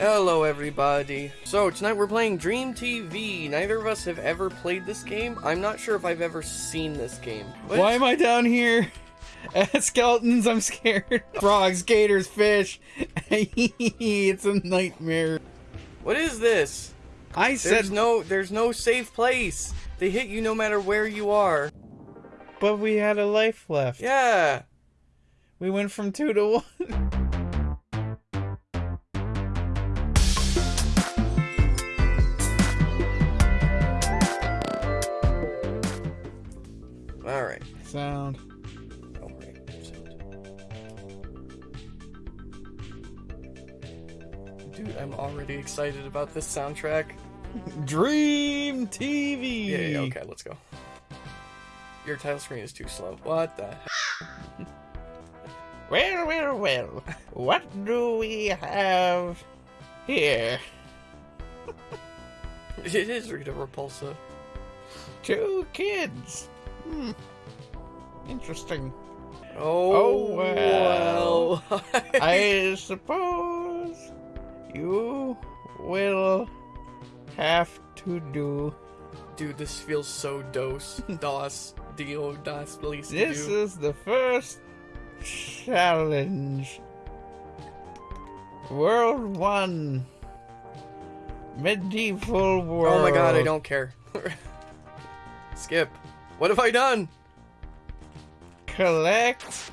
Hello, everybody. So, tonight we're playing Dream TV. Neither of us have ever played this game. I'm not sure if I've ever seen this game. What? Why am I down here? At uh, skeletons, I'm scared. Frogs, gators, fish. it's a nightmare. What is this? I There's said, no, there's no safe place. They hit you no matter where you are. but we had a life left. Yeah. We went from two to one. I'm already excited about this soundtrack. Dream TV. Yeah, yeah, okay, let's go. Your title screen is too slow. What the? Well, well, well. What do we have here? It is Rita Repulsa. Two kids. Hmm. Interesting. Oh, Oh, well. well. I suppose you will have to do. Dude, this feels so dos. Dos. Dio. Das. Please. This is the first challenge. World one. Medieval world. Oh my god, I don't care. Skip. What have I done? collect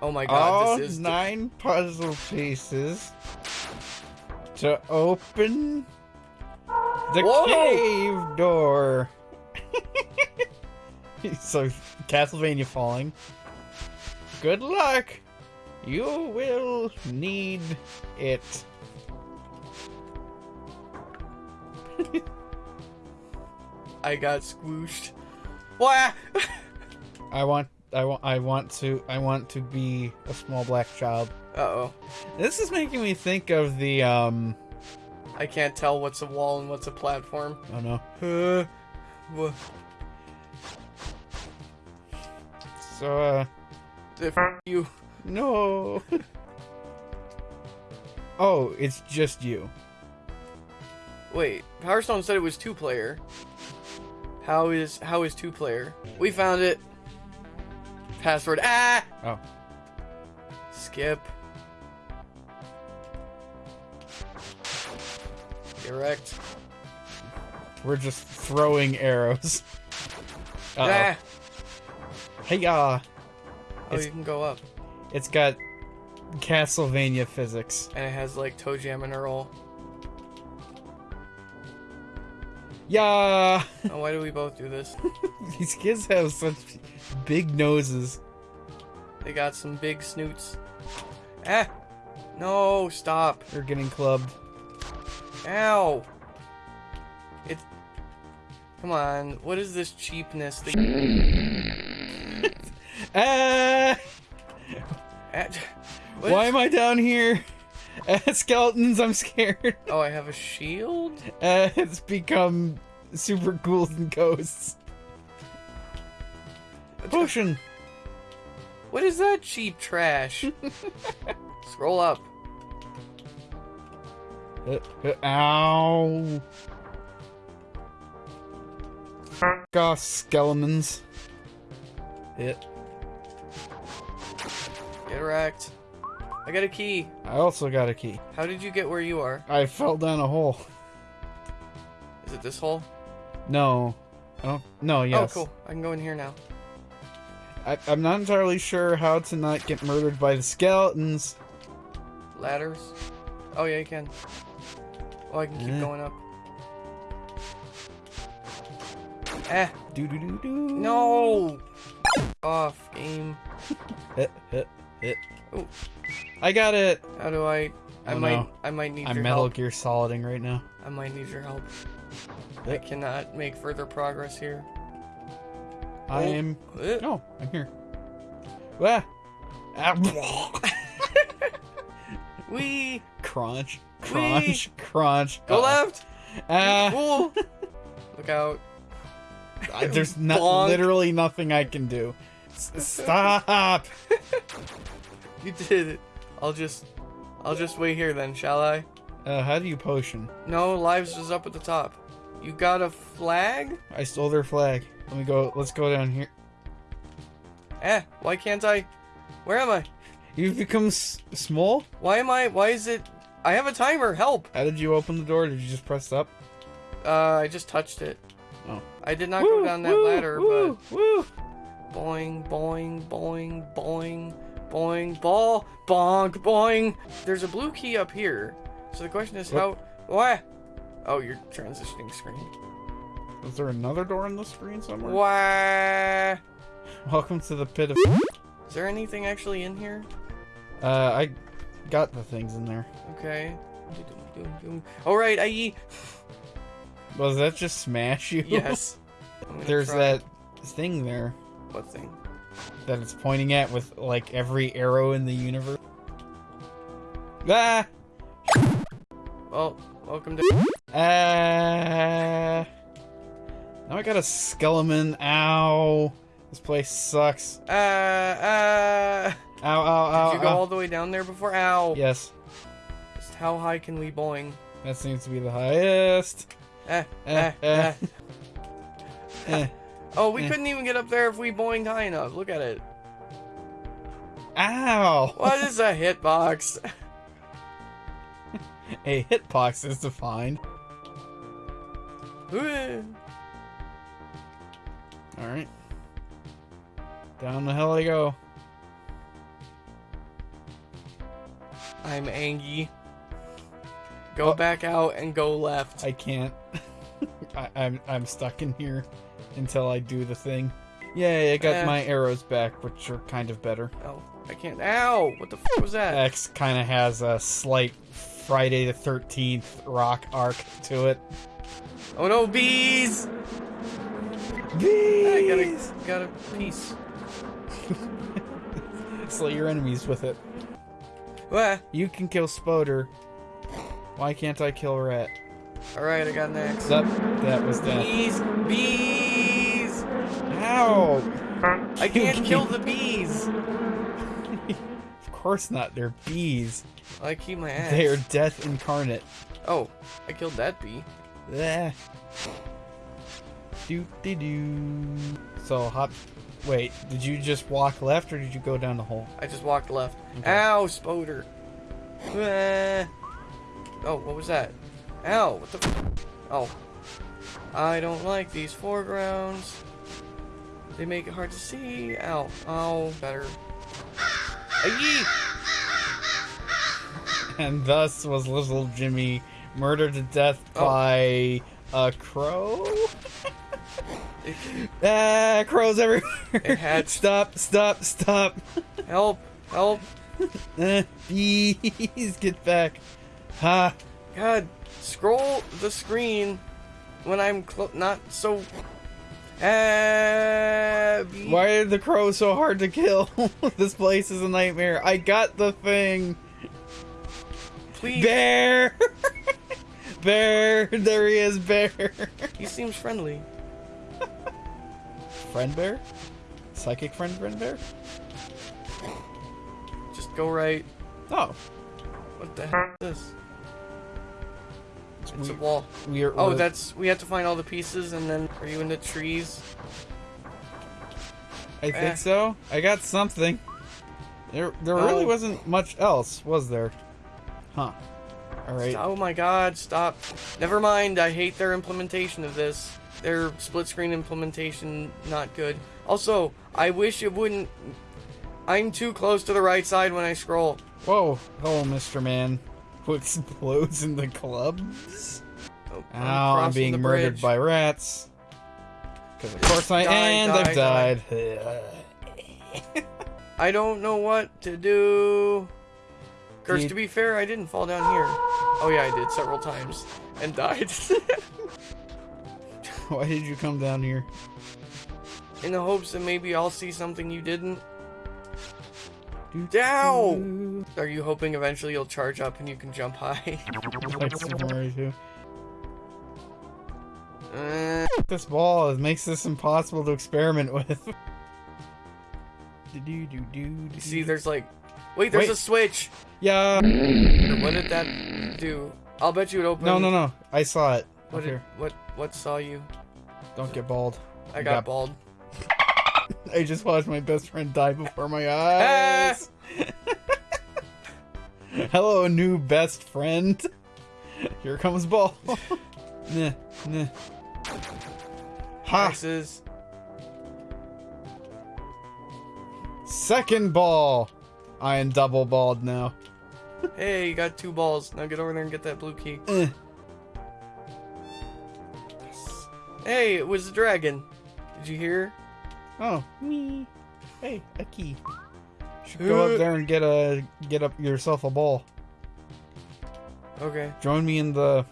Oh my all god, this is. nine puzzle pieces to open the Whoa! cave door. so Castlevania falling. Good luck. You will need it. I got squooshed. Wah! I want I want I want to I want to be a small black child. Uh oh. This is making me think of the um I can't tell what's a wall and what's a platform. oh no. Uh, So uh if you. No. oh, it's just you. Wait, Power Stone said it was two player. How is how is two player? We found it. Password. Ah. Oh. Skip. Correct. We're just throwing arrows. Uh Ah. Hey uh Oh, you can go up, it's got Castlevania physics. and it has like ToeJam and Earl. Yeah. Oh, why do we both do this? These kids have such big noses. They got some big snoots. Ah. No, stop. They're getting clubbed. Ow! It's. Come on, what is this cheapness? That... Ah! Why is- am I down here? At skeletons, I'm scared. Oh, I have a shield? Uh, it's become super ghouls and ghosts. Potion. What is that cheap trash? Scroll up. Ow. F off, skeletons. It. Get wrecked. I got a key. I also got a key. How did you get where you are? I fell down a hole. Is it this hole? No. I don't. No. Oh, yes. Oh, cool. I can go in here now. I, I'm not entirely sure how to not get murdered by the skeletons. Ladders. Oh, yeah, you can. Oh, I can keep Yeah. going up. Ah, Do do do do. no! Off, game. Hit, hit, hit. Ooh. I got it. How do I... I Oh, might... no. I might need I'm your Metal help. Gear Soliding right now. I might need your help. I cannot make further progress here. I Oh. am. No, I'm here. Ah. Ah. Wee! crunch, crunch, crunch. Go Uh-oh. left! Ah. Cool! Look out. I- there's not literally nothing I can do. S- stop. You did it. I'll just... I'll just wait here then, shall I? Uh, how do you potion? No, lives is up at the top. You got a flag? I stole their flag. Let me go. Let's go down here. Eh, why can't I? Where am I? You've become s- small. Why am I? Why is it? I have a timer. Help! How did you open the door? Did you just press up? Uh, I just touched it. Oh. I did not go down that woo, ladder, woo, woo. but boing, boing, boing, boing, boing, ball, bonk, boing. There's a blue key up here. So the question is how? Why? Oh, you're transitioning screen. Is there another door in the screen somewhere? Why? Welcome to the pit of. Is there anything actually in here? Uh, I got the things in there. Okay. All right, I Was that just smash you? yes. There's try- that thing there What thing? that it's pointing at with like every arrow in the universe. Ah! Well, welcome to. Ah! Now I got a skeleton. Ow! This place sucks. Uh, uh. Ow! Ow! Ow! Did you go ow. all the way down there before? Ow. Yes, Just how high can we boing? that seems to be the highest. Eh, Eh, eh, eh. eh. Eh. Oh, we eh. couldn't even get up there if we boinged high enough. Look at it. Ow! What is a hitbox? A hitbox is defined. All right. Down the hill I go. I'm angry. Go Oh. back out and go left. I can't. I, I'm I'm stuck in here until I do the thing. Yay! I got Eh. my arrows back, which are kind of better. Oh, I can't. Ow! What the f was that? X kind of has a slight Friday the Thirteenth rock arc to it. Oh no, bees! Bees! I got a, got a piece. Slay your enemies with it. Wah. You can kill Spoder. Why can't I kill Rat? Alright, I got next. That that was death. Bees! Bees! Ow! I can't kill the bees! Of course not. They're bees. I keep my ass. They are death incarnate. Oh, I killed that bee. Ah. Do do do. So hop. Wait, did you just walk left or did you go down the hole? I just walked left. Okay. Ow, Spoder. Ah. Oh, what was that? Ow, what the Oh. I don't like these foregrounds. They make it hard to see. Ow. Oh, better. And thus was little Jimmy murdered to death Oh. by a crow. Ah, crows everywhere. Stop, stop, stop. Help! Help! Uh, bees, get back. Ha. God, scroll the screen when I'm clo- not so. Uh, Why are the crows so hard to kill? this place is a nightmare. I got the thing. please. Bear! bear! There he is, bear! He seems friendly. Friend bear? Psychic friend friend bear? Just go right. Oh. What the heck is this? It's a We- wall. We are, Oh, that's. We have to find all the pieces and then. Are you in the trees? I think eh. so. I got something. There, there really Oh. wasn't much else, was there? Huh. Alright. Oh my god, stop. Never mind, I hate their implementation of this. Their split screen implementation, not good. Also, I wish it wouldn't. I'm too close to the right side when I scroll. Whoa. Hello, Mr. Man. Who explodes in the clubs? Oh, Ow, I'm crossing being murdered by rats. Because of course I Die, and die, I've die. died. I don't know what to do. Curse, Dude. to be fair, I didn't fall down here. Oh yeah, I did several times and died. Why did you come down here? In the hopes that maybe I'll see something you didn't. Ow! Are you hoping eventually you'll charge up and you can jump high? Like Super Mario 2. Uh, This ball it makes this impossible to experiment with. Do-do-do-do-do. you see, there's like. Wait, there's Wait. a switch! Yeah. What did that do? I'll bet you it opened. No, no, no. I saw it. What did, what what saw you? Don't get bald. I You got bald. I just watched my best friend die before my eyes. Hello, new best friend. Here comes ball. nah, nah. Ha! Second ball. I am double bald now. Hey, you got two balls. Now get over there and get that blue key. Eh. Hey, it was the dragon. Did you hear? Oh, me. Hey, a key. Should go up there and get a get up yourself a ball. Okay. Join me in the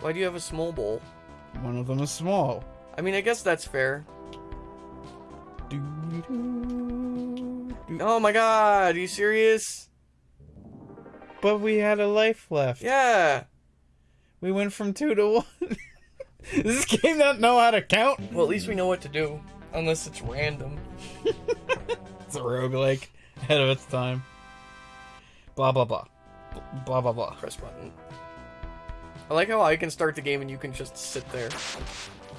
Why do you have a small bowl? one of them is small. I mean, I guess that's fair. Do, do, do. Oh my god, are you serious? But we had a life left. Yeah. We went from two to one. Does this game not know how to count? Well, at least we know what to do. Unless it's random. It's a roguelike ahead of its time. Blah blah blah. Blah blah blah. Press button. I like how I can start the game and you can just sit there.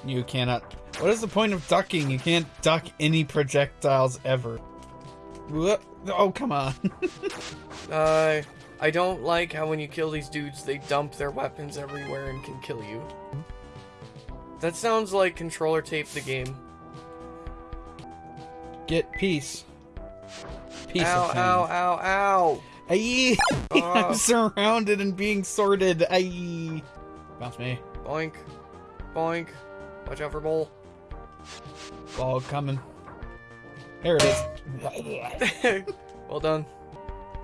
You cannot. What is the point of ducking? You can't duck any projectiles ever. Oh, come on. Uh, I don't like how when you kill these dudes, they dump their weapons everywhere and can kill you. That sounds like controller tape the game. Get peace. Peace ow, of ow, ow, ow! Aye. Oh. I'm surrounded and being sorted. Aye. Bounce me. Boink. Boink. Watch out for Bull. Ball coming. There it is. well done.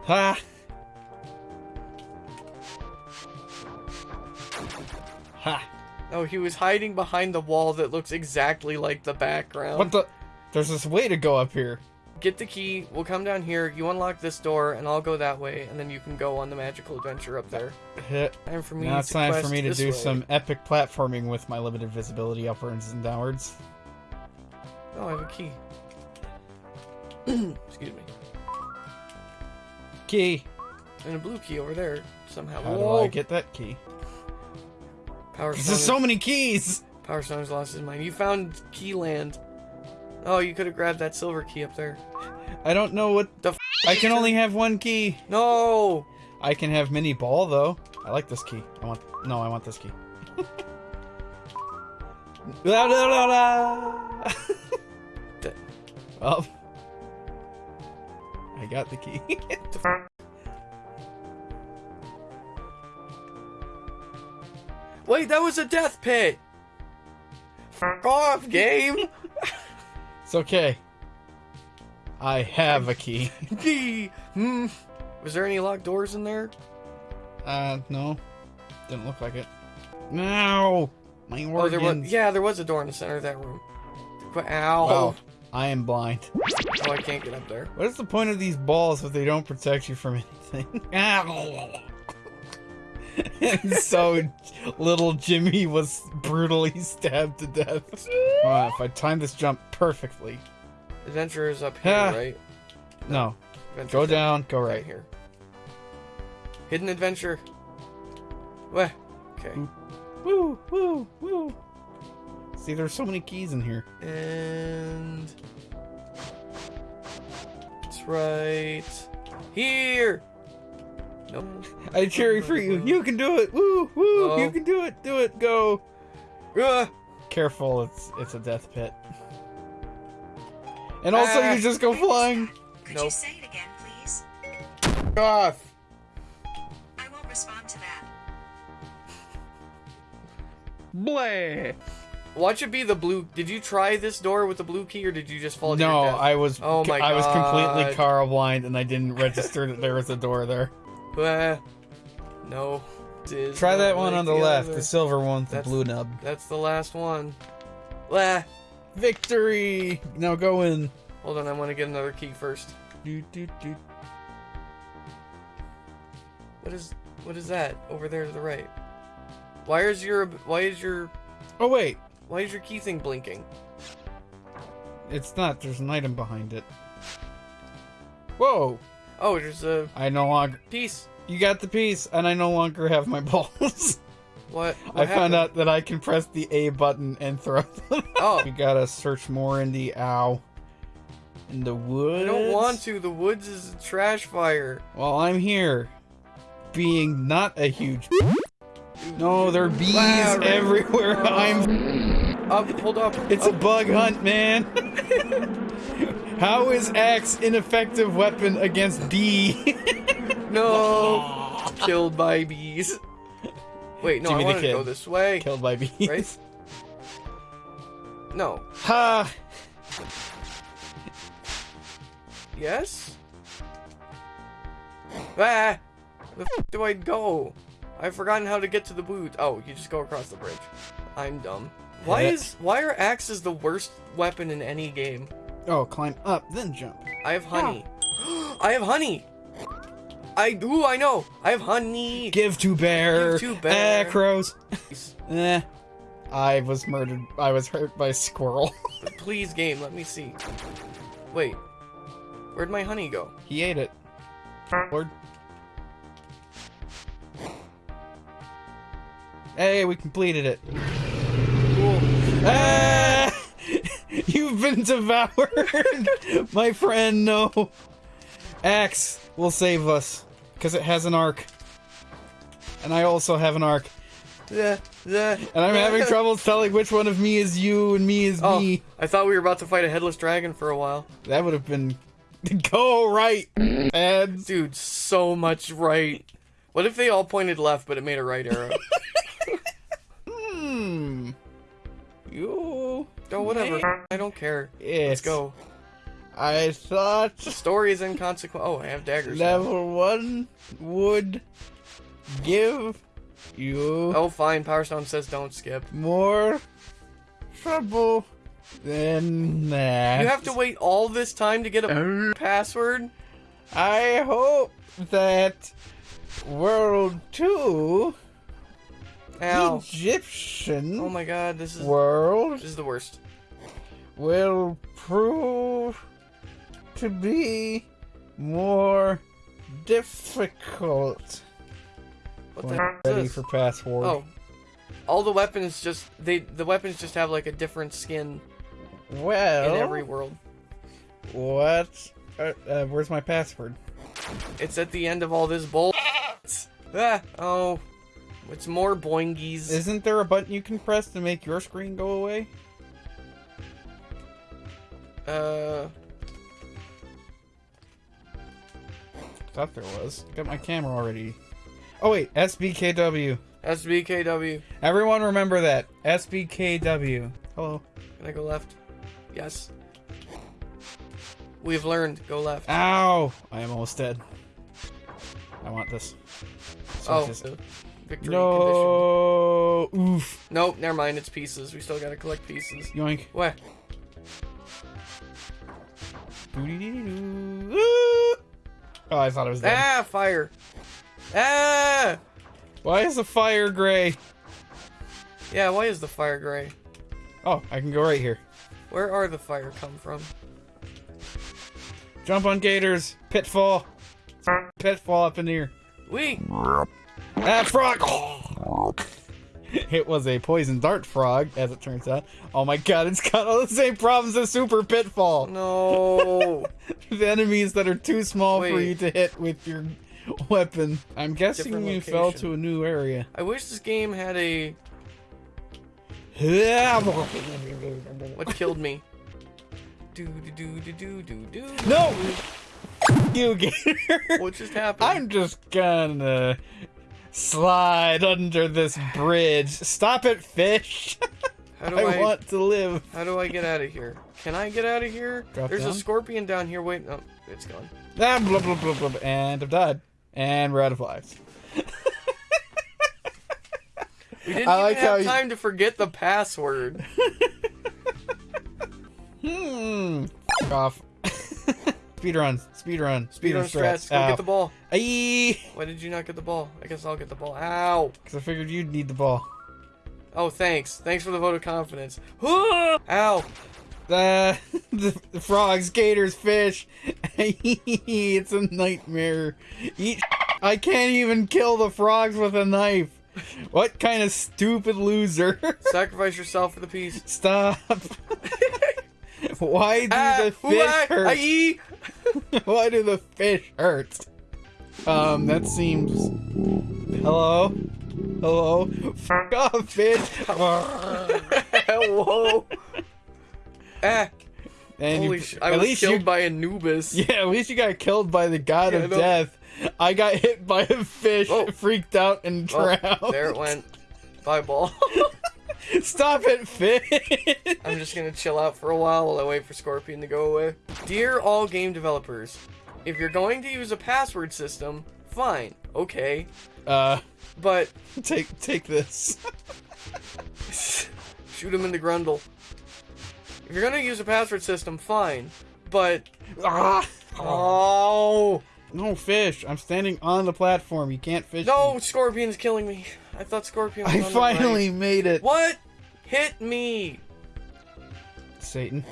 Ha. Ha. Oh, he was hiding behind the wall that looks exactly like the background. What the? There's this way to go up here. Get the key, we'll come down here, you unlock this door, and I'll go that way, and then you can go on the magical adventure up there. Time for me Now it's time for me to do way. some epic platforming with my limited visibility upwards and downwards. Oh, I have a key. Excuse me. Key. And a blue key over there somehow. How do I get that key? Power There's Stone. so many keys. Power Stone's lost his mind. You found key land. Oh, you could have grabbed that silver key up there. I don't know what The f- I can only have one key. No! I can have mini ball though. I like this key. I want no, I want this key. La, la, la, la. Well, I got the key. Wait, that was a death pit! F off, game! it's okay. I have a key. Key! Hmm. Was there any locked doors in there? Uh, no, didn't look like it. No, my Oh, there was. Yeah, there was a door in the center of that room. Ow! Wow, I am blind. Oh, I can't get up there. What is the point of these balls if they don't protect you from anything? and so little Jimmy was brutally stabbed to death. Wow, if I time this jump perfectly. Adventure is up here, Ah. right? No, Adventure's go down, go right here. Hidden adventure. What? Okay. Woo, woo, woo. See, there's so many keys in here. And right here. Nope. I cheer for you. You can do it. Woo, woo. Oh. You can do it. Do it. Go. Ah! Careful, it's it's a death pit. And also, Ah. you just go flying. Could Nope. you say it again, please? Off. I won't respond to that. Blah. Watch it be the blue. Did you try this door with the blue key, or did you just fall to No? I was Oh my I was completely God. car blind and I didn't register that there was a door there. Ah. no. Try that one like on the left, other. the silver one with the That's- blue nub. That's the last one. Ah. Victory! Now go in. Hold on, I want to get another key first. Do, do, do. What is what is that over there to the right? Why is your why is your Oh wait, why is your key thing blinking? it's not. There's an item behind it. Whoa! Oh, there's a I no longer. piece. You got the piece, and I no longer have my balls. What? I what found out that I can press the A button and throw them. Oh, we gotta search more in the ow. In the woods. I don't want to. The woods is a trash fire. Well, I'm here. Being not a huge. No, there are bees Wow, right. everywhere. I'm. Up, hold up. It's a bug hunt, man. How is axe ineffective weapon against bee? no. Killed by bees. Wait, no, Jimmy I wanted to go this way. Killed by bees. Right? No. Ha! Yes? Ah! The f do I go? I've forgotten how to get to the boot. Oh, you just go across the bridge. I'm dumb. Why is why are axes the worst weapon in any game? Oh, climb up, then jump. I have honey. I have honey. I do. I know. I have honey. Give to bear. Give to bear. Eh, crows. eh. I was murdered. I was hurt by a squirrel. Please, game. Let me see. Wait. Where'd my honey go? he ate it. Lord. Hey, we completed it. Cool. Ah! You've been devoured! My friend, no. Axe will save us. Because it has an arc. And I also have an arc. Yeah, yeah. And I'm having trouble telling which one of me is you and me is Oh, me. I thought we were about to fight a headless dragon for a while. That would have been. Go right! And Dude, so much right. What if they all pointed left, but it made a right arrow? You. oh, whatever. I don't care. Let's go. I thought The story is inconsequential. Oh, I have daggers. now. level one would give you Oh, fine. Power Stone says don't skip. more trouble than that. You have to wait all this time to get a oh. password? I hope that World 2 Ow. Egyptian Oh my god, this is World this is the worst. will prove to be more difficult. What the When ready this? for password. Oh. All the weapons just they the weapons just have like a different skin well. in every world. What? Uh, uh, where's my password? It's at the end of all this bull. ah, oh. It's more boingies. Isn't there a button you can press to make your screen go away? Uh, Thought there was. Got my camera already. Oh wait, SBKW. SBKW. Everyone remember that. SBKW. Hello. Can I go left? Yes. We've learned. Go left. Ow! I am almost dead. I want this. So oh, just- the victory condition. no! Oof. Nope, never mind. It's pieces. We still gotta collect pieces. Yoink. What? Doo-dee-dee-doo. Ooh. Oh, I thought it was dead. Ah, fire. Ah! Why is the fire gray? Yeah, why is the fire gray? Oh, I can go right here. Where are the fire come from? Jump on gators. Pitfall. Pitfall up in here. We. Ah, frog! It was a poison dart frog, as it turns out. Oh my god, it's got all the same problems as Super Pitfall. No. The enemies that are too small for you to hit with your weapon. I'm guessing Different you fell to a new area. I wish this game had a. What killed me? Do do do do do do do. No! You gator! What just happened? I'm just gonna slide under this bridge. Stop it, fish! How do I, I, want to live. How do I get out of here? Can I get out of here? Drop There's down? a scorpion down here. Wait, no, it's gone. Ah, blah, blah, blah, blah, and I've died. And we're out of lives. We didn't I even like how have you- time to forget the password. Hmm. Off. Speed run. Speed run. Speed strats. Go get the ball. Aye. Why did you not get the ball? I guess I'll get the ball. Ow. Because I figured you'd need the ball. Oh, thanks. Thanks for the vote of confidence. Ow. Uh, the, the frogs, gators, fish. it's a nightmare. Eat I can't even kill the frogs with a knife. What kind of stupid loser? Sacrifice yourself for the peace. Stop. Why do Ah, the fish hurt? aye. Why do the fish hurt? Um, that seems. Hello? Hello? Fuck off, fish! Whoa. Ah, and holy you, sh- I at was least killed you, by Anubis. Yeah, at least you got killed by the god Yeah, of no- death. I got hit by a fish, Oh. freaked out, and Oh, drowned. there it went. Bye, ball. Stop it, fish! I'm just gonna chill out for a while while I wait for Scorpion to go away. Dear all game developers, if you're going to use a password system, fine, okay. uh, But take take this. shoot him in the grundle. If you're gonna use a password system, fine. But Ah! oh No fish. I'm standing on the platform. You can't fish. no, me. Scorpion's killing me. I thought Scorpion was I the right. finally made it. What? Hit me! Satan.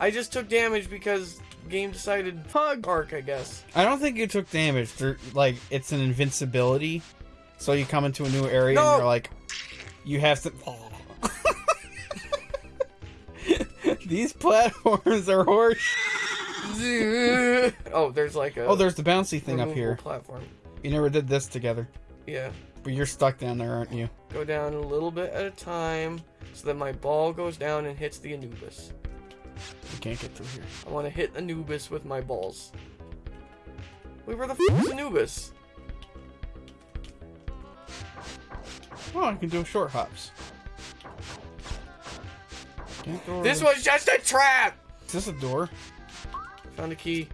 I just took damage because game decided hug arc, I guess. I don't think you took damage. Like it's an invincibility, so you come into a new area No. and you're like, you have to. These platforms are horse. oh, there's like a Oh, there's the bouncy thing up here. platform. You never did this together, Yeah. but you're stuck down there, aren't you? Go down a little bit at a time so that my ball goes down and hits the Anubis. You can't get through here. I want to hit Anubis with my balls. Wait, where the f is Anubis? Oh, I can do short hops. This was just a trap! Is this a door? Found a key.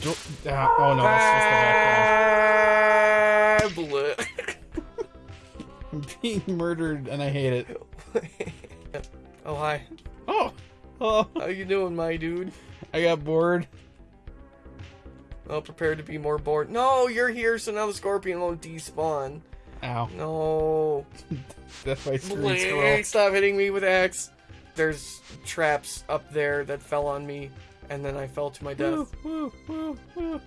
Do- ah, oh no, that's just the background. Ah, being murdered and I hate it. oh, hi. Oh, oh, How you doing, my dude? I got bored. Well, prepared to be more bored. No, you're here, so now the scorpion won't despawn. Ow, No. that's my screen scroll. Stop hitting me with X. There's traps up there that fell on me, and then I fell to my death. Woo, woo, woo, woo.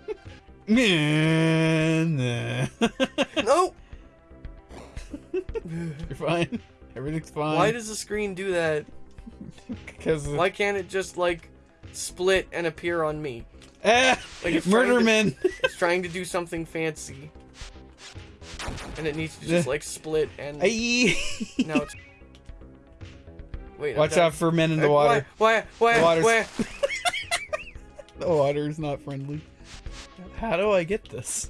Nah, nah. no! You're fine. Everything's fine. Why does the screen do that? Because Why can't it just, like, split and appear on me? ah, Like it's trying to- Murderman. It's trying to do something fancy. And it needs to just, like, split and... Aye. Now it's... Wait, Watch out for men in the water. Why? Why? The Why? water's- Why? The water is not friendly. How do I get this?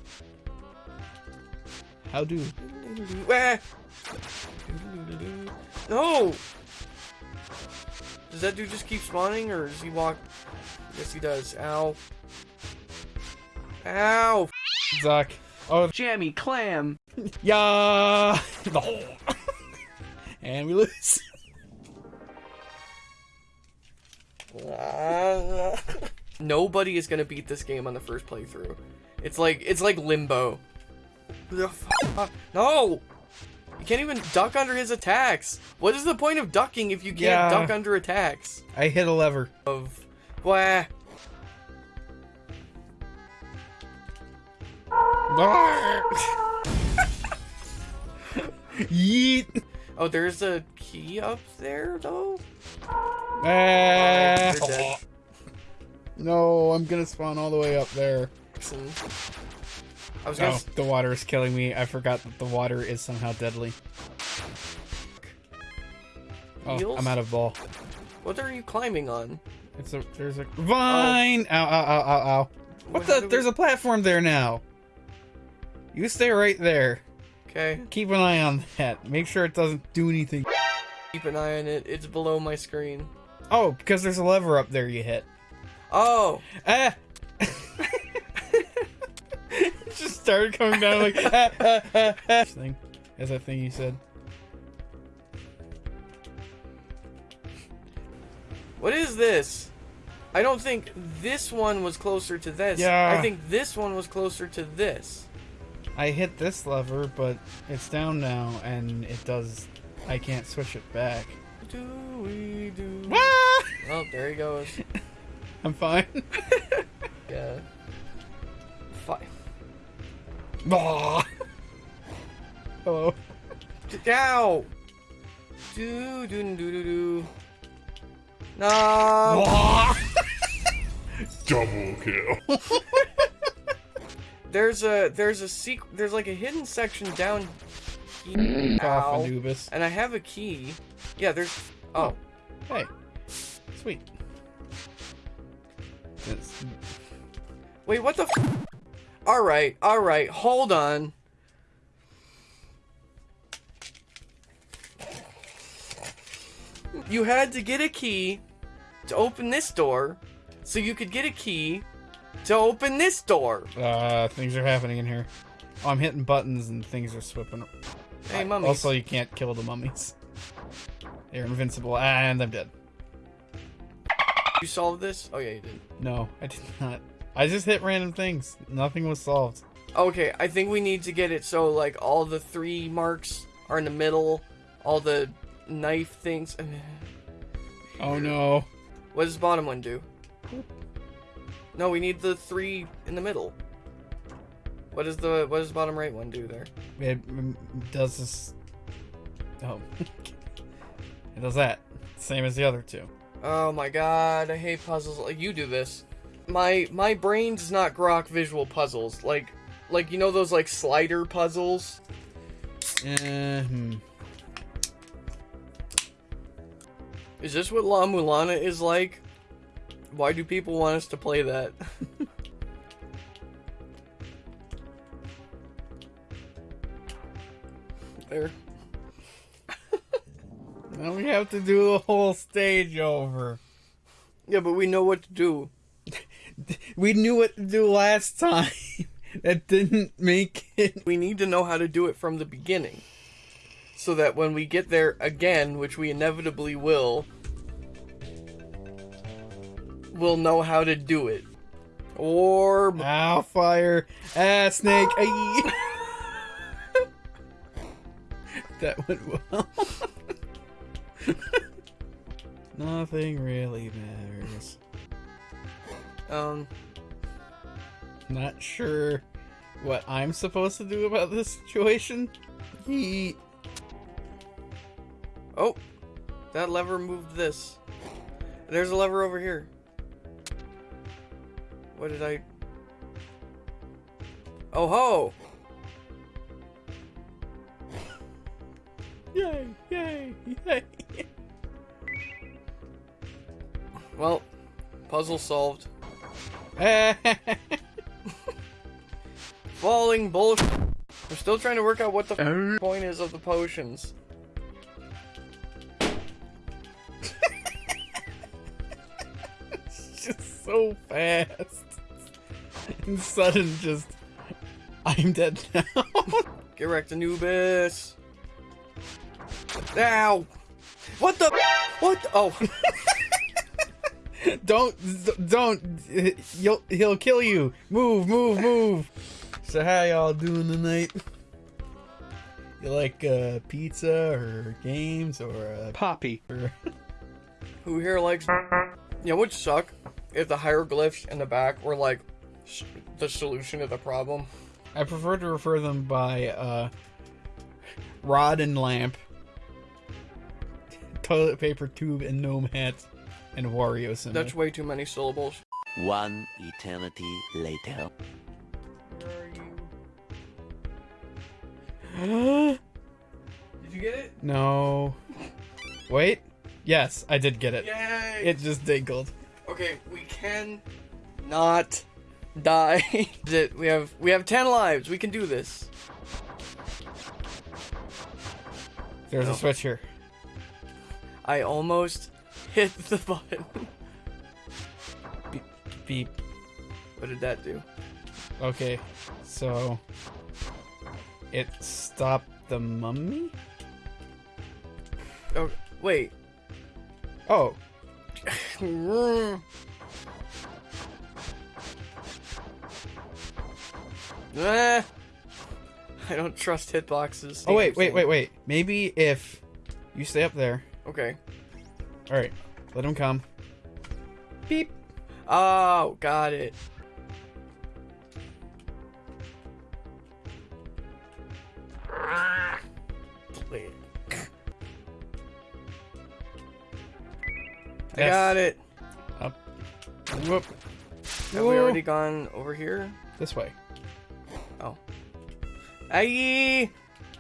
How do? Wah. No! Does that dude just keep spawning, or does he walk? Yes, he does. Ow. Ow! Zuck. Oh, Jammy clam! yeah. and we lose. Nobody is gonna beat this game on the first playthrough. It's like it's like limbo. The f- No! You can't even duck under his attacks. What is the point of ducking if you can't Yeah. duck under attacks? I hit a lever. Of wah. Yeet. Oh, there's a key up there though. Ah. You're. No, I'm gonna spawn all the way up there. I was gonna. Oh, the water is killing me. I forgot that the water is somehow deadly. Oh, Heals? I'm out of ball. What are you climbing on? It's a there's a vine. Ow, ow, ow, ow, ow. What How the? do we- There's a platform there now. You stay right there. Okay, Keep an eye on that. Make sure it doesn't do anything. keep an eye on it. It's below my screen. Oh, because there's a lever up there you hit. Oh, Ah! Started coming down like ah, ah, ah, ah. thing. As that thing you said. what is this? I don't think this one was closer to this. Yeah. I think this one was closer to this. I hit this lever, but it's down now, and it does. I can't switch it back. Do we do? Ah! Oh, there he goes. I'm fine. Yeah. Fi- Hello. Ow! Do do do do do. No. Double kill. There's a there's a sequ there's like a hidden section down here. Off Anubis. And I have a key. Yeah, there's oh. Hey. Sweet. It's- Wait, what the f- Alright, alright, hold on. You had to get a key to open this door, so you could get a key to open this door. Uh, things are happening in here. Oh, I'm hitting buttons and things are slipping. Hey, mummies. Also, you can't kill the mummies. They're invincible, and I'm dead. you solved this? Oh yeah, you did. No, I did not. I just hit random things. Nothing was solved. Okay, I think we need to get it so like all the three marks are in the middle, all the knife things. Oh no. What does the bottom one do? No, we need the three in the middle. What does the what does the bottom right one do there? It mm, does this. Oh. it does that. Same as the other two. Oh my god, I hate puzzles. Like you do this. My my brain does not grok visual puzzles. Like like you know those like slider puzzles? Uh, hmm. Is this what La Mulana is like? Why do people want us to play that? there. Now we have to do the whole stage over. Yeah, but we know what to do. We knew what to do last time. that didn't make it. We need to know how to do it from the beginning. So that when we get there again, which we inevitably will, we'll know how to do it. Or Ow, fire. Ah, snake. That went well. Nothing really matters. Um Not sure what I'm supposed to do about this situation. He. Oh, that lever moved this. There's a lever over here. What did I? Oh ho! Yay! Yay! Yay! Well, puzzle solved. Falling bullshit. We're still trying to work out what the uh. f- point is of the potions. It's just so fast and sudden. Just I'm dead now. Get wrecked, Anubis. Ow! What the? What? The, oh, don't don't you'll he'll kill you. Move, move, move. So how y'all doing tonight? You like uh, pizza or games or uh, Poppy. or who here likes? Yeah, would suck if the hieroglyphs in the back were like s- the solution to the problem. I prefer to refer them by uh, rod and lamp, toilet paper tube and gnome hat, and Wario symbol. That's way too many syllables. One eternity later. Where are you? Did you get it? no. Wait. Yes, I did get it. Yay! It just dinkled. Okay, we can not die. We have we have ten lives. We can do this. There's No. a switch here. I almost hit the button. Beep. beep. What did that do? Okay, so it stopped the mummy. Oh, wait. Oh, Ah, I don't trust hitboxes. oh wait, wait, wait, wait. Maybe if you stay up there. Okay. Alright, let him come. Beep. Oh, got it. Click. I got it. Up. Whoop. Have Whoa. we already gone over here? This way. Oh. Aye!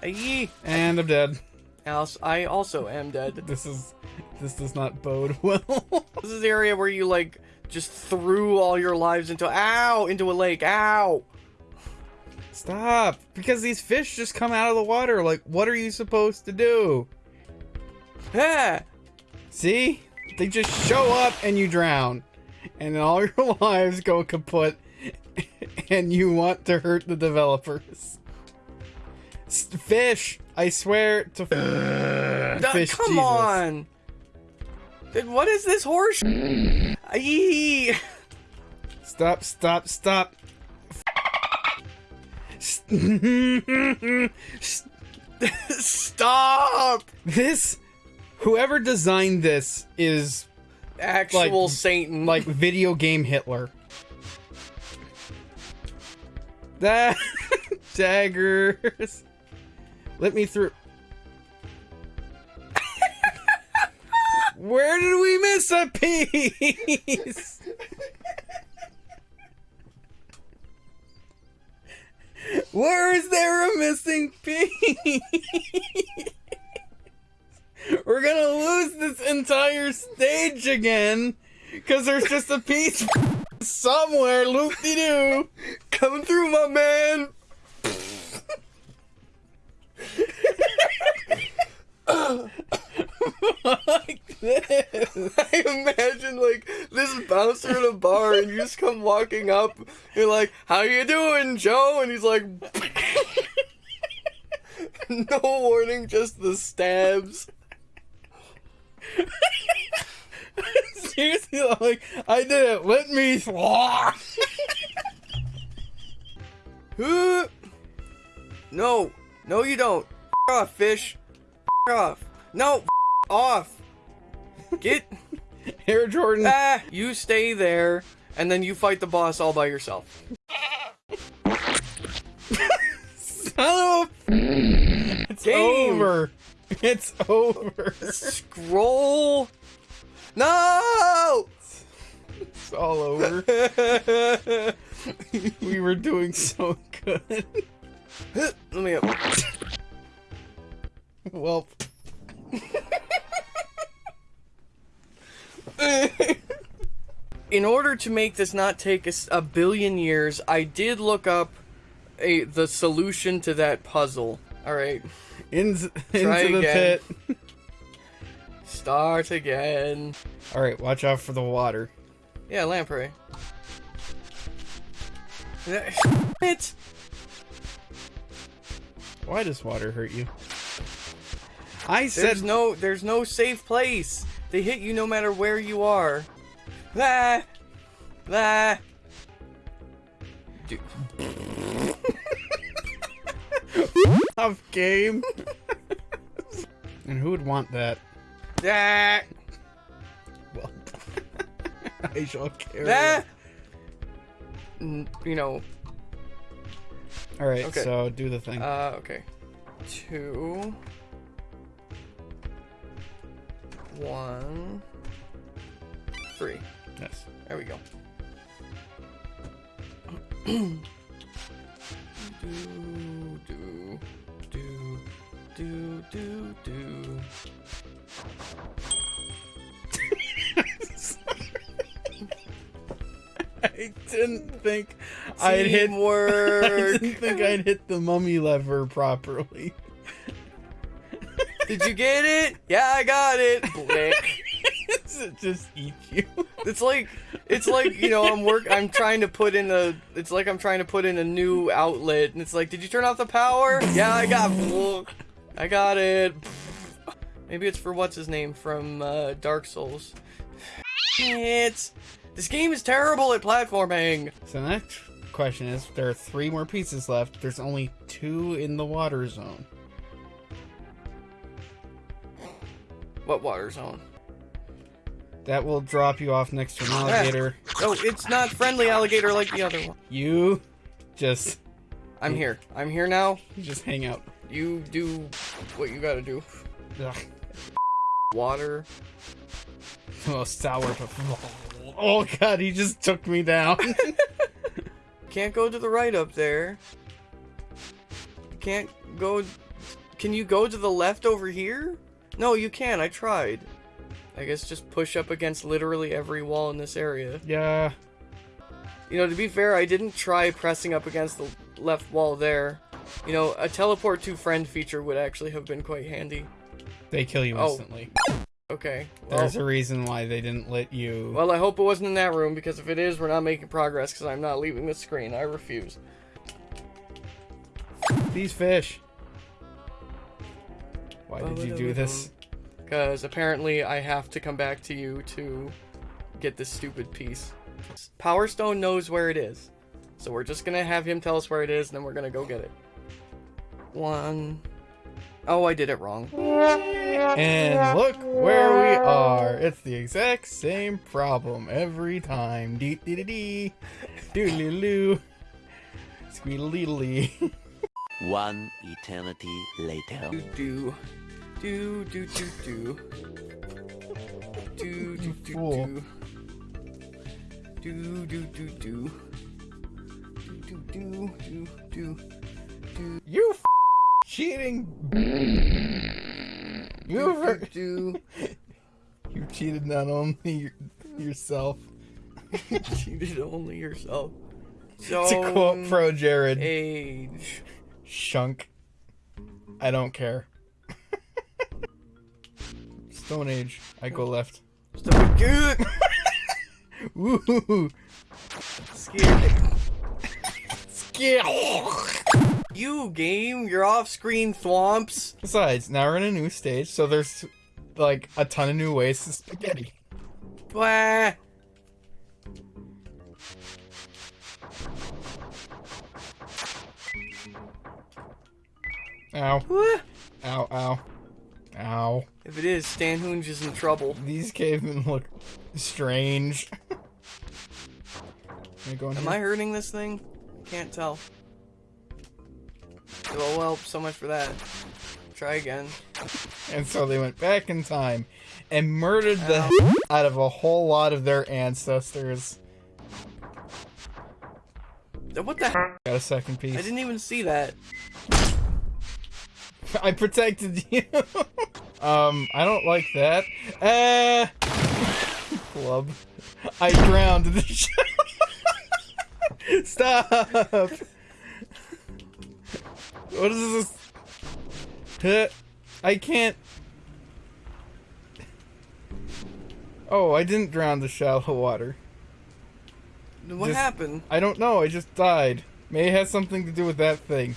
Aye! And I'm dead. Else, I also am dead. This is this does not bode well. This is the area where you like just threw all your lives into ow into a lake. Ow! Stop! Because these fish just come out of the water. Like, what are you supposed to do? Ah! See? They just show up and you drown. And then all your lives go kaput. And you want to hurt the developers. Fish! I swear to Duh, fish come Jesus. on! Dude, what is this horse? Aye! Stop, stop, stop. Stop! this whoever designed this is Actual Like- Satan. like video game Hitler. That daggers. Let me through. Where did we miss a piece? Where is there a missing piece? We're gonna lose this entire stage again because there's just a piece somewhere loop de doo. coming through, my man! Come walking up, you're like, How you doing, Joe? And he's like No warning, just the stabs. Seriously, like I did it. Let me. No, no you don't. F off, fish. F off. No, F off. Get Air Jordan. ah, you stay there and then you fight the boss all by yourself. Son of It's Game. over. It's over. Scroll. No! It's all over. we were doing so good. Let me up. Well, In order to make this not take a billion years, I did look up a the solution to that puzzle. All right, in, into the again. pit. start again. All right, watch out for the water. Yeah, lamprey. It. Why does water hurt you? I said There's no there's no safe place. They hit you no matter where you are. Ah. Dude, tough game. and who would want that? ah, Well, I shall carry. it. N- You know. All right, Okay. so do the thing. Uh, okay. Two. One. Three. Yes. There we go. do, do, do, do, do, do. I didn't think I'd hit. work. I didn't think I'd hit the mummy lever properly. Did you get it? Yeah, I got it. Blick. Just eat you. It's like it's like you know I'm work I'm trying to put in a it's like I'm trying to put in a new outlet and it's like did you turn off the power? Yeah, I got I got it. Maybe it's for what's his name from uh, Dark Souls. It's this game is terrible at platforming. So the next question is: there are three more pieces left. There's only two in the water zone. What water zone? That will drop you off next to an alligator. Oh, it's not friendly alligator like the other one. You just I'm here. I'm here now. you just hang out. You do what you gotta do. Ugh, Water. the most sour. Oh god, he just took me down. Can't go to the right up there. Can't go. Can you go to the left over here? No, you can. I tried. I guess just push up against literally every wall in this area. yeah. You know, to be fair, I didn't try pressing up against the left wall there. You know, a teleport to friend feature would actually have been quite handy. They kill you Oh. instantly. Okay. Well, There's a reason why they didn't let you. well, I hope it wasn't in that room because if it is, we're not making progress because I'm not leaving the screen. I refuse. These fish. Why did you do this? Because apparently I have to come back to you to get this stupid piece. Power Stone knows where it is. So we're just gonna have him tell us where it is and then we're gonna go get it. One. Oh, I did it wrong. And look where we are. It's the exact same problem every time. Dee dee dee dee. Doodaloo. Squeedly. One eternity later. Do do do do do. do do do do. Do do do do. Do do do do do. You f cheating. you do. You cheated not only yourself. you cheated only yourself. So to quote ProJared. Age. Shunk. I don't care. Stone Age. I go left. So good. Woo! Scared. Yeah. You game, you're off-screen thwomps. Besides, now we're in a new stage, so there's like a ton of new ways to spaghetti. Blah. Ow. Ow, ow. Ow. If it is, Stan Hoonge is in trouble. These cavemen look strange. Am I going Am here? I hurting this thing? Can't tell. Oh well, so much for that. Try again. And so they went back in time and murdered the Ow. out of a whole lot of their ancestors. What the heck? Got a second piece. I didn't even see that. I protected you. um, I don't like that. Uh, club. I drowned in the shower. Stop. What is this? I can't. Oh, I didn't drown the shallow water. What Just- happened? I don't know. I just died. May it has something to do with that thing.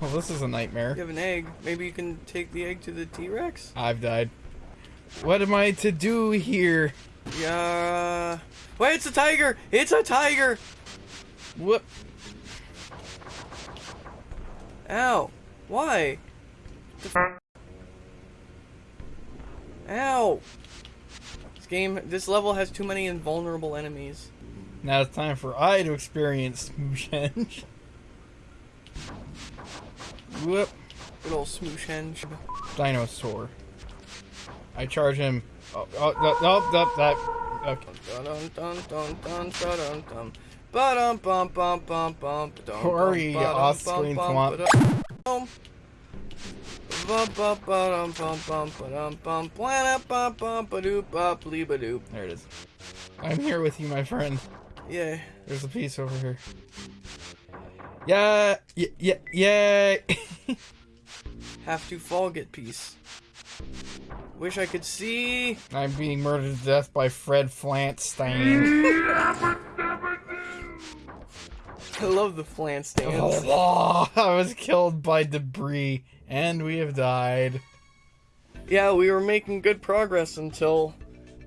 Well, this is a nightmare. You have an egg. Maybe you can take the egg to the T-Rex? I've died. What am I to do here? Yeah. Uh, wait, it's a tiger! It's a tiger! Whoop. Ow. Why? Ow. This game, this level has too many invulnerable enemies. Now it's time for I to experience Smooshenge. Whoop. Good old smoosh henge. Dinosaur. I charge him. Oh, oh, no, no, no, that. Okay. Corey off-screen swamp. There it is. I'm here with you, my friend. Yeah. There's a piece over here. Yeah, yeah, yeah, yeah. Have to fall get peace. Wish I could see. I'm being murdered to death by Fred Flantstein. I love the stands. oh, I was killed by debris, and we have died. Yeah, we were making good progress until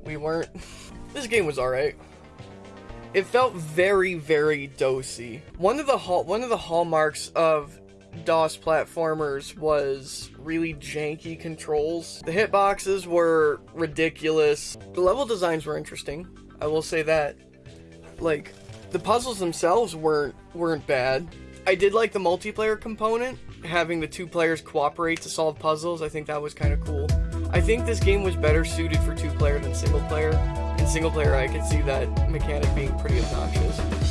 we weren't. This game was alright. It felt very, very dosy. One of the hall- one of the hallmarks of DOS platformers was really janky controls. The hitboxes were ridiculous. The level designs were interesting. I will say that. Like, the puzzles themselves weren't weren't bad. I did like the multiplayer component, having the two players cooperate to solve puzzles. I think that was kind of cool. I think this game was better suited for two player than single player. In single player, I could see that mechanic being pretty obnoxious.